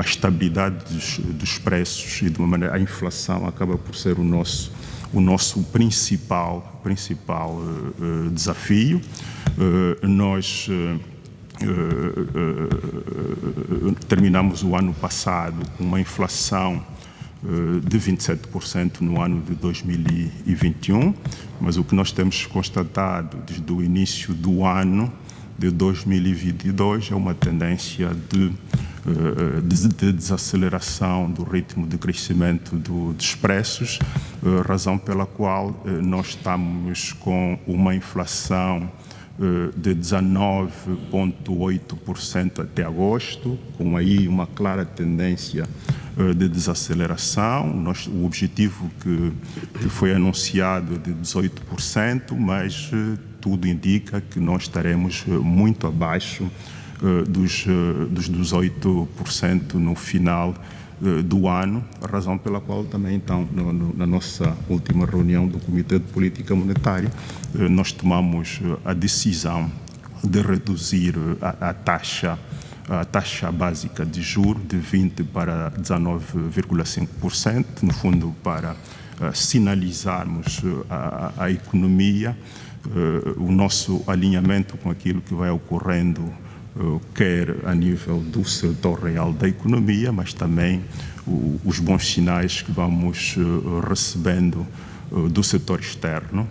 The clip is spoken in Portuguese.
a estabilidade dos, dos, preços e de uma maneira a inflação acaba por ser o nosso o nosso principal principal uh, desafio. Uh, nós terminamos o ano passado com uma inflação de 27% no ano de 2021, mas o que nós temos constatado desde o início do ano de 2022 é uma tendência de, de, de desaceleração do ritmo de crescimento do, dos preços, eh, razão pela qual eh, nós estamos com uma inflação de 19,8% até agosto, com aí uma clara tendência de desaceleração. Nós, o objetivo que, que foi anunciado é de 18%, mas tudo indica que nós estaremos muito abaixo dos, dos 18% no final do ano, razão pela qual também, então, no, no, na nossa última reunião do Comitê de Política Monetária, nós tomamos a decisão de reduzir a, a taxa a taxa básica de juros de 20% para 19,5%, no fundo para uh, sinalizarmos uh, a, a, economia, uh, o nosso alinhamento com aquilo que vai ocorrendo, quer a nível do setor real da economia, mas também os bons sinais que vamos recebendo do setor externo,